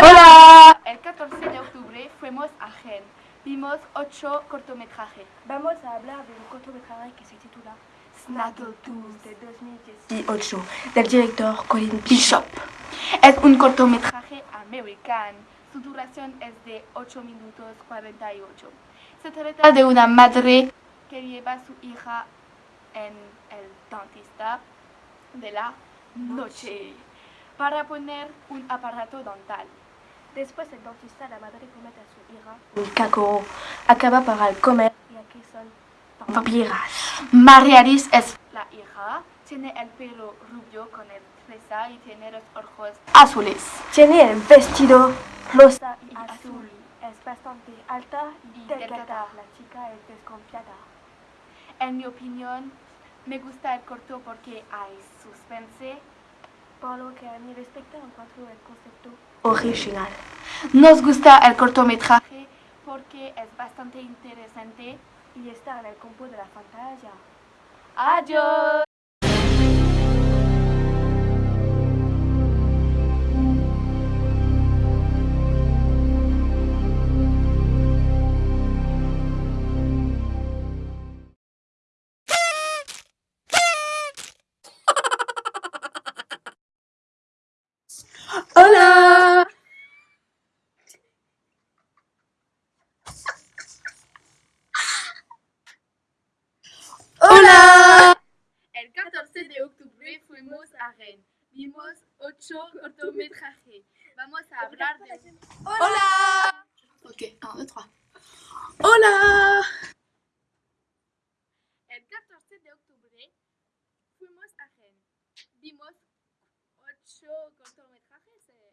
14 de octubre fuimos a Gen. Vimos ocho cortometrajes. Vamos a hablar de un cortometraje que se titula Snaggletooth de 2018 del director Colin Bishop. Es un cortometraje americano. Su duración es de 8 minutos 48. Se trata de una madre que lleva a su hija en el dentista de la noche para poner un aparato dental. Después el dentista, la madre promete a su hija un caco, acaba para el comer y aquí son vampiras. Mariaris es la hija, tiene el pelo rubio con el fresa y tiene los ojos azules. Tiene el vestido rosa y azul. Es bastante alta y delgada. La chica es desconfiada. En mi opinión, me gusta el corto porque hay suspense. Por lo que a mí respecta encuentro el concepto original. Nos gusta el cortometraje porque es bastante interesante y está en el campo de la fantasía. Adiós. Hola. El 14 de octubre fuimos a Rennes. Vimos ocho cortometrajes. Vamos a hablar de... Hola. Ok, 1, 2, 3. Hola. El 14 de octubre fuimos a Rennes. Vimos ocho cortometrajes. eh.